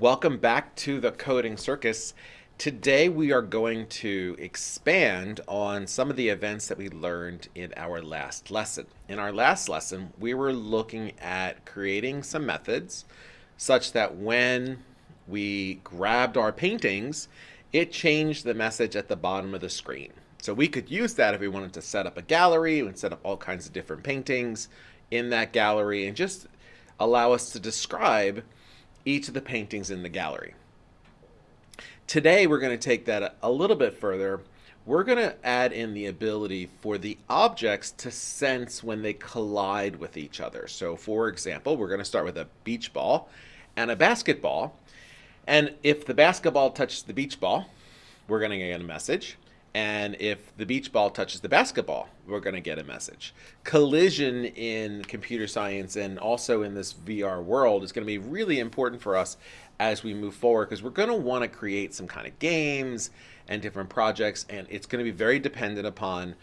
Welcome back to the Coding Circus. Today we are going to expand on some of the events that we learned in our last lesson. In our last lesson, we were looking at creating some methods such that when we grabbed our paintings, it changed the message at the bottom of the screen. So we could use that if we wanted to set up a gallery and set up all kinds of different paintings in that gallery and just allow us to describe each of the paintings in the gallery. Today we're going to take that a little bit further. We're going to add in the ability for the objects to sense when they collide with each other. So for example, we're going to start with a beach ball and a basketball. And if the basketball touches the beach ball, we're going to get a message. And if the beach ball touches the basketball, we're going to get a message. Collision in computer science and also in this VR world is going to be really important for us as we move forward because we're going to want to create some kind of games and different projects. And it's going to be very dependent upon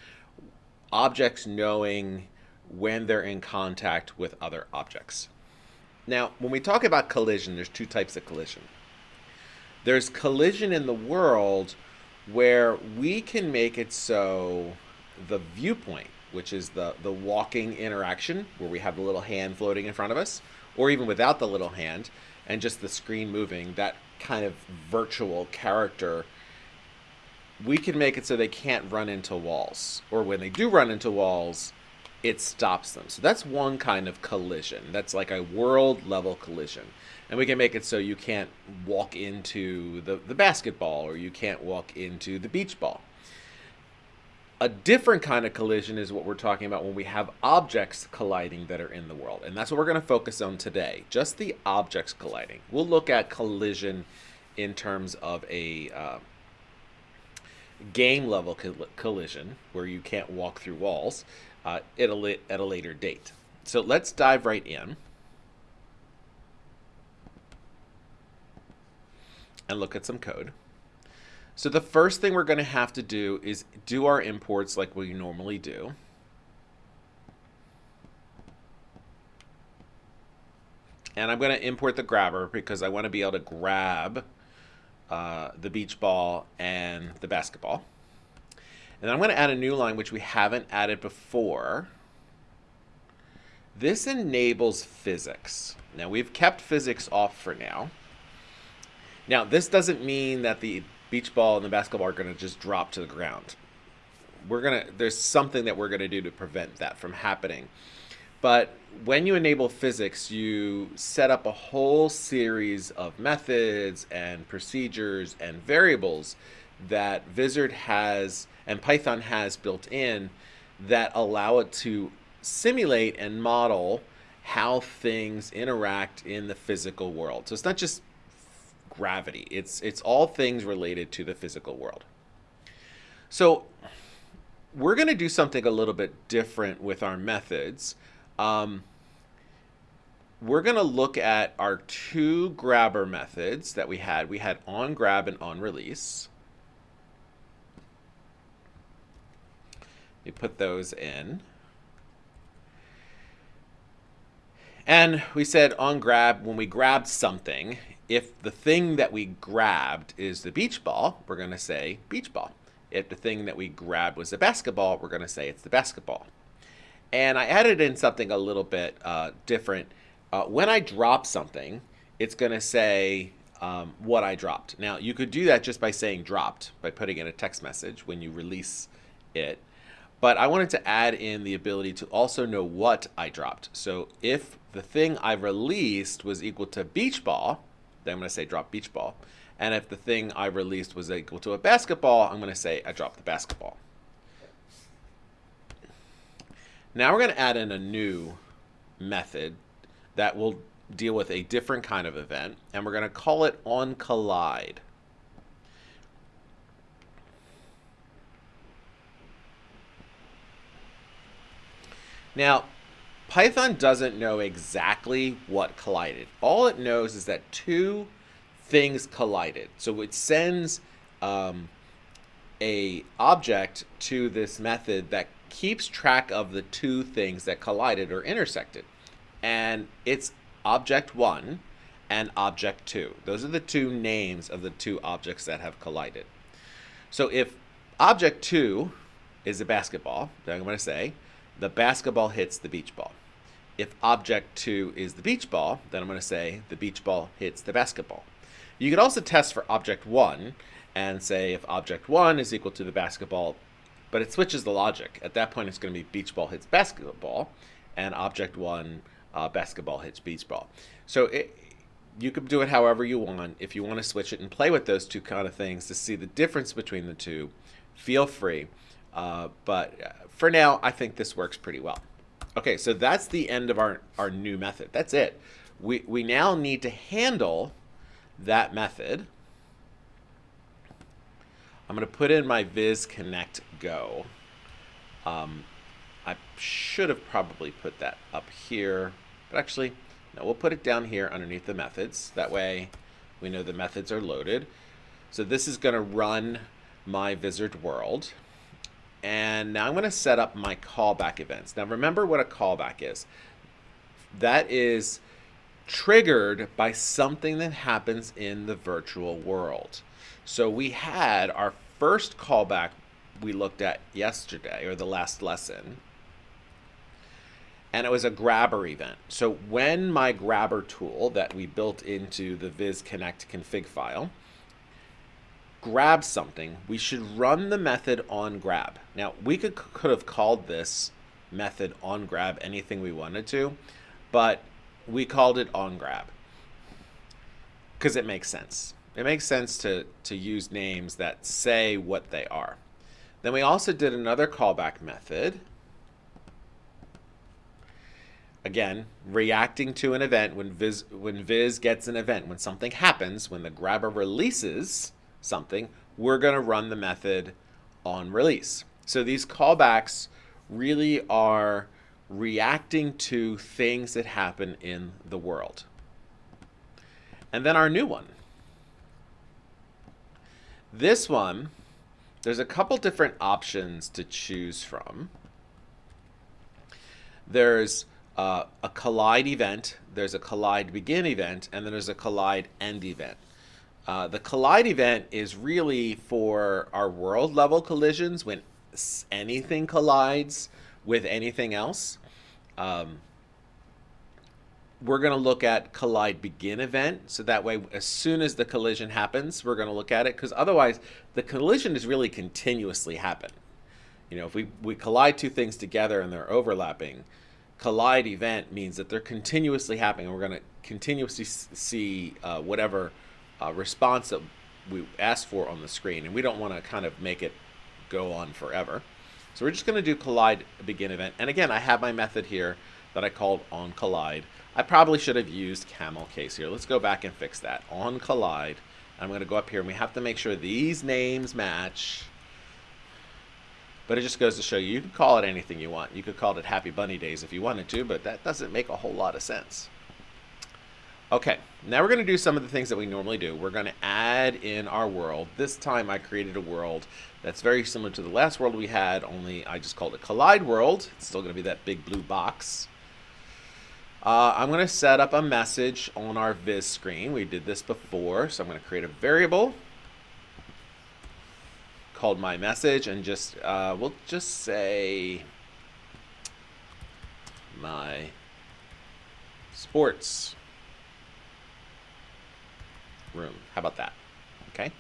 objects knowing when they're in contact with other objects. Now, when we talk about collision, there's two types of collision. There's collision in the world where we can make it so the viewpoint, which is the, the walking interaction, where we have the little hand floating in front of us, or even without the little hand, and just the screen moving, that kind of virtual character, we can make it so they can't run into walls. Or when they do run into walls, it stops them. So that's one kind of collision. That's like a world level collision and we can make it so you can't walk into the, the basketball or you can't walk into the beach ball. A different kind of collision is what we're talking about when we have objects colliding that are in the world. And that's what we're going to focus on today, just the objects colliding. We'll look at collision in terms of a uh, game level collision where you can't walk through walls uh, at, a at a later date. So let's dive right in. and look at some code. So the first thing we're going to have to do is do our imports like we normally do. And I'm going to import the grabber because I want to be able to grab uh, the beach ball and the basketball. And I'm going to add a new line which we haven't added before. This enables physics. Now we've kept physics off for now. Now, this doesn't mean that the beach ball and the basketball are going to just drop to the ground. We're going to there's something that we're going to do to prevent that from happening. But when you enable physics, you set up a whole series of methods and procedures and variables that Vizard has and Python has built in that allow it to simulate and model how things interact in the physical world. So it's not just gravity. It's it's all things related to the physical world. So we're going to do something a little bit different with our methods. Um, we're going to look at our two grabber methods that we had. We had on grab and on release. We put those in. And we said on grab, when we grabbed something, if the thing that we grabbed is the beach ball, we're going to say beach ball. If the thing that we grabbed was the basketball, we're going to say it's the basketball. And I added in something a little bit uh, different. Uh, when I drop something, it's going to say um, what I dropped. Now, you could do that just by saying dropped, by putting in a text message when you release it. But I wanted to add in the ability to also know what I dropped. So if the thing I released was equal to beach ball, then I'm going to say drop beach ball. And if the thing I released was equal to a basketball, I'm going to say I dropped the basketball. Now we're going to add in a new method that will deal with a different kind of event, and we're going to call it on collide. Now, Python doesn't know exactly what collided. All it knows is that two things collided. So it sends um, a object to this method that keeps track of the two things that collided or intersected. And it's object one, and object 2. Those are the two names of the two objects that have collided. So if object 2 is a basketball, then I'm going to say the basketball hits the beach ball. If object 2 is the beach ball, then I'm going to say the beach ball hits the basketball. You could also test for object 1 and say if object 1 is equal to the basketball, but it switches the logic. At that point, it's going to be beach ball hits basketball, and object 1, uh, basketball hits beach ball. So it, you could do it however you want. If you want to switch it and play with those two kind of things to see the difference between the two, feel free. Uh, but uh, for now, I think this works pretty well. Okay, so that's the end of our, our new method. That's it. We, we now need to handle that method. I'm going to put in my Viz Connect Go. Um, I should have probably put that up here, but actually, now we'll put it down here underneath the methods. That way we know the methods are loaded. So this is going to run my Vizard world. And now I'm going to set up my callback events. Now remember what a callback is. That is triggered by something that happens in the virtual world. So we had our first callback we looked at yesterday or the last lesson and it was a grabber event. So when my grabber tool that we built into the Viz Connect config file grabs something, we should run the method on grab. Now we could could have called this method on grab anything we wanted to, but we called it on grab because it makes sense. It makes sense to, to use names that say what they are. Then we also did another callback method again, reacting to an event when Viz, when Viz gets an event, when something happens, when the grabber releases something, we're going to run the method on release. So these callbacks really are reacting to things that happen in the world. And then our new one. This one, there's a couple different options to choose from. There's uh, a collide event, there's a collide begin event, and then there's a collide end event. Uh, the collide event is really for our world level collisions when anything collides with anything else. Um, we're going to look at collide begin event. So that way, as soon as the collision happens, we're going to look at it because otherwise the collision is really continuously happen. You know, if we, we collide two things together and they're overlapping, collide event means that they're continuously happening. We're going to continuously see uh, whatever uh, response that we ask for on the screen. And we don't want to kind of make it go on forever. So we're just going to do collide begin event. And again, I have my method here that I called on collide. I probably should have used camel case here. Let's go back and fix that. On collide. I'm going to go up here and we have to make sure these names match. But it just goes to show you, you can call it anything you want. You could call it Happy Bunny Days if you wanted to, but that doesn't make a whole lot of sense. Okay, now we're going to do some of the things that we normally do. We're going to add in our world. This time I created a world that's very similar to the last world we had, only I just called it Collide World. It's still going to be that big blue box. Uh, I'm going to set up a message on our Viz screen. We did this before, so I'm going to create a variable called my message and just uh, we'll just say my sports room. How about that? Okay,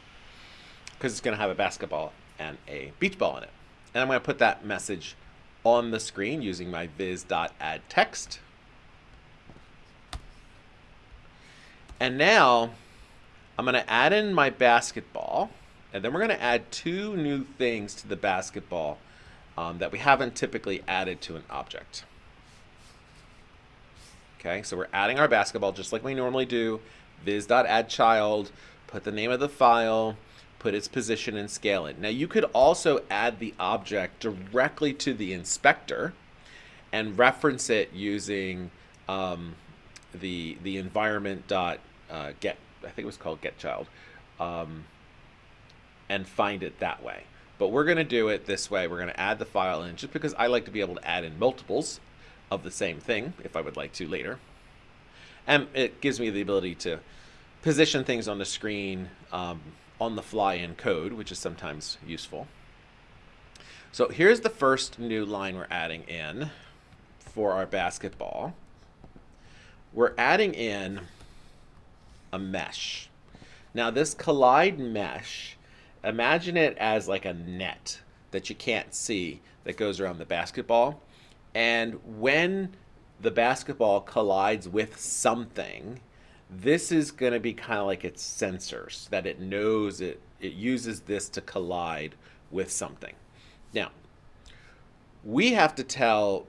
because it's going to have a basketball and a beach ball in it, and I'm going to put that message on the screen using my viz.add text. And now I'm going to add in my basketball. And then we're going to add two new things to the basketball um, that we haven't typically added to an object. Okay, so we're adding our basketball just like we normally do. viz.addChild, put the name of the file, put its position and scale it. Now you could also add the object directly to the inspector and reference it using um, the the environment dot uh, get I think it was called get child. Um, and find it that way. But we're going to do it this way. We're going to add the file in just because I like to be able to add in multiples of the same thing if I would like to later. And it gives me the ability to position things on the screen um, on the fly in code, which is sometimes useful. So here's the first new line we're adding in for our basketball. We're adding in a mesh. Now this collide mesh, imagine it as like a net that you can't see that goes around the basketball. And when the basketball collides with something, this is going to be kind of like its sensors that it knows it it uses this to collide with something. Now, we have to tell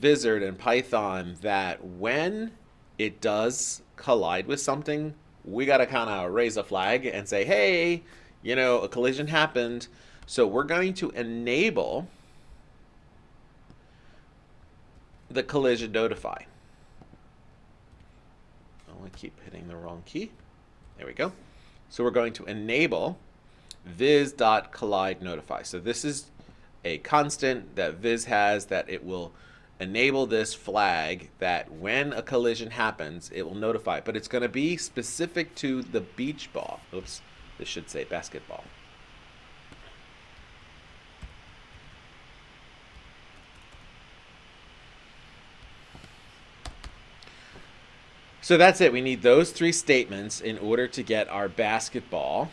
Vizard and Python that when it does collide with something, we got to kind of raise a flag and say, hey, you know, a collision happened. So we're going to enable the collision notify. Oh, I keep hitting the wrong key. There we go. So we're going to enable viz.collide notify. So this is a constant that viz has that it will enable this flag that when a collision happens, it will notify. But it's going to be specific to the beach ball. Oops, this should say basketball. So that's it. We need those three statements in order to get our basketball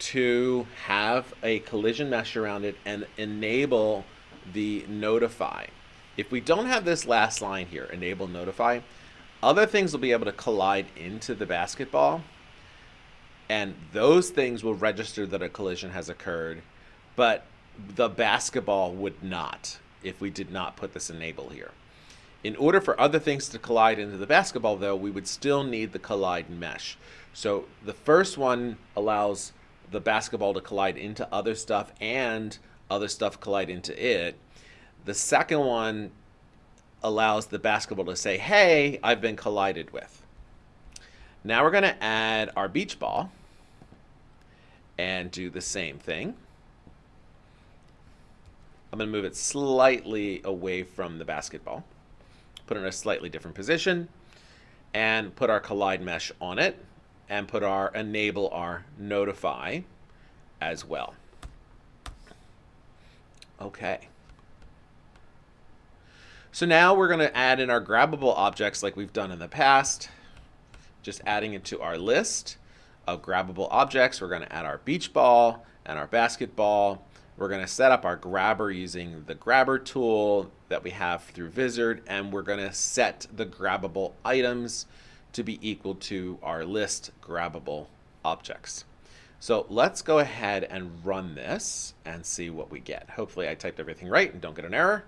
to have a collision mesh around it and enable the notify. If we don't have this last line here, enable notify, other things will be able to collide into the basketball and those things will register that a collision has occurred, but the basketball would not if we did not put this enable here. In order for other things to collide into the basketball, though, we would still need the collide mesh. So the first one allows the basketball to collide into other stuff and other stuff collide into it. The second one allows the basketball to say, hey, I've been collided with. Now we're going to add our beach ball and do the same thing. I'm going to move it slightly away from the basketball put in a slightly different position, and put our collide mesh on it, and put our enable our notify as well. Okay. So now we're going to add in our grabbable objects like we've done in the past. Just adding it to our list of grabbable objects. We're going to add our beach ball and our basketball we're going to set up our grabber using the grabber tool that we have through Vizard, and we're going to set the grabbable items to be equal to our list grabbable objects. So let's go ahead and run this and see what we get. Hopefully I typed everything right and don't get an error.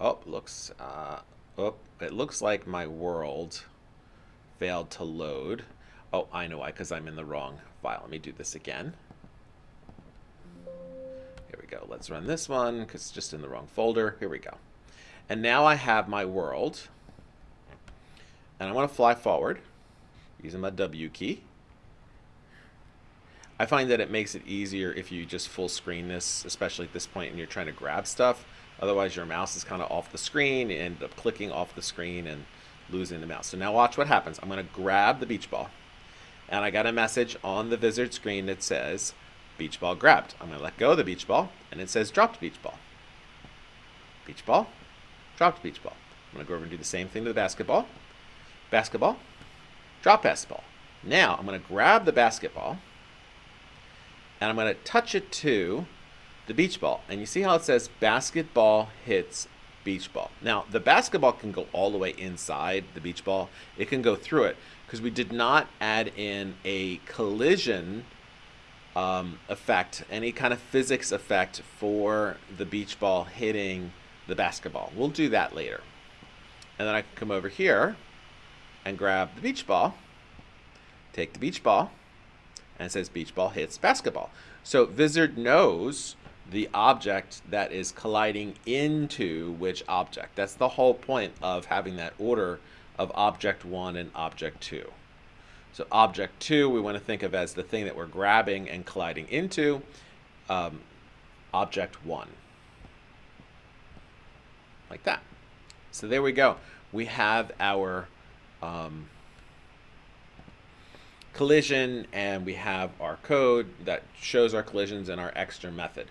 Oh, looks, uh, oh, it looks like my world failed to load. Oh, I know why, because I'm in the wrong file. Let me do this again go. Let's run this one because it's just in the wrong folder. Here we go. And now I have my world. And I want to fly forward using my W key. I find that it makes it easier if you just full screen this, especially at this point and you're trying to grab stuff. Otherwise, your mouse is kind of off the screen. You end up clicking off the screen and losing the mouse. So now watch what happens. I'm going to grab the beach ball. And I got a message on the Vizard screen that says, beach ball grabbed. I'm going to let go of the beach ball, and it says dropped beach ball. Beach ball, dropped beach ball. I'm going to go over and do the same thing to the basketball. Basketball, drop basketball. Now I'm going to grab the basketball, and I'm going to touch it to the beach ball. And you see how it says basketball hits beach ball. Now, the basketball can go all the way inside the beach ball. It can go through it because we did not add in a collision um, effect, any kind of physics effect for the beach ball hitting the basketball. We'll do that later. And then I can come over here and grab the beach ball, take the beach ball, and it says beach ball hits basketball. So Vizard knows the object that is colliding into which object. That's the whole point of having that order of object 1 and object 2. So object two, we want to think of as the thing that we're grabbing and colliding into. Um, object one. Like that. So there we go. We have our um, collision and we have our code that shows our collisions and our extra method.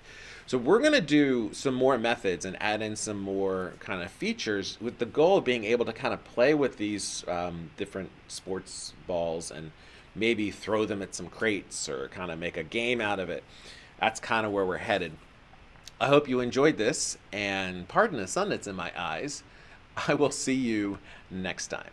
So we're going to do some more methods and add in some more kind of features with the goal of being able to kind of play with these um, different sports balls and maybe throw them at some crates or kind of make a game out of it. That's kind of where we're headed. I hope you enjoyed this and pardon the sun that's in my eyes. I will see you next time.